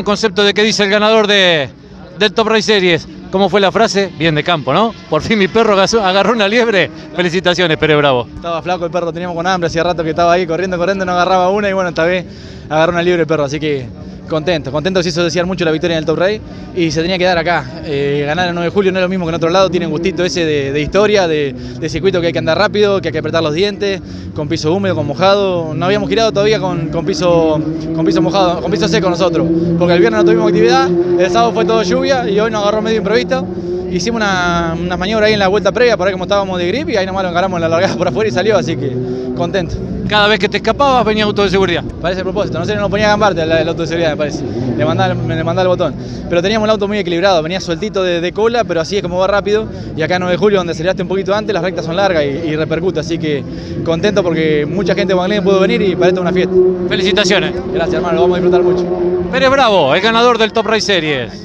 Un concepto de qué dice el ganador de, del Top Race Series. ¿Cómo fue la frase? Bien de campo, ¿no? Por fin mi perro agarró una liebre. Felicitaciones, Pérez Bravo. Estaba flaco el perro, teníamos con hambre, hacía rato que estaba ahí corriendo, corriendo, no agarraba una y bueno, esta vez agarró una libre el perro, así que contento, contento se hizo desear mucho la victoria en el Top Race y se tenía que dar acá. Eh, ganar el 9 de julio no es lo mismo que en otro lado, tiene un gustito ese de, de historia, de, de circuito que hay que andar rápido, que hay que apretar los dientes, con piso húmedo, con mojado. No habíamos girado todavía con, con piso, con piso mojado, con piso seco nosotros, porque el viernes no tuvimos actividad, el sábado fue todo lluvia y hoy nos agarró medio imprevisto. Hicimos una, una maniobra ahí en la vuelta previa para ver cómo estábamos de grip y ahí nomás lo encaramos en la largada por afuera y salió, así que contento. Cada vez que te escapabas venía auto de seguridad. Parece a propósito, no sé, no lo ponía a gambarte el, el auto de seguridad, me parece. Le mandaba, le mandaba el botón. Pero teníamos el auto muy equilibrado, venía sueltito de, de cola, pero así es como va rápido. Y acá en 9 de julio, donde aceleraste un poquito antes, las rectas son largas y, y repercute. Así que contento porque mucha gente de Banglén pudo venir y para esto es una fiesta. Felicitaciones. Gracias, hermano, lo vamos a disfrutar mucho. Pérez Bravo, el ganador del Top Race Series.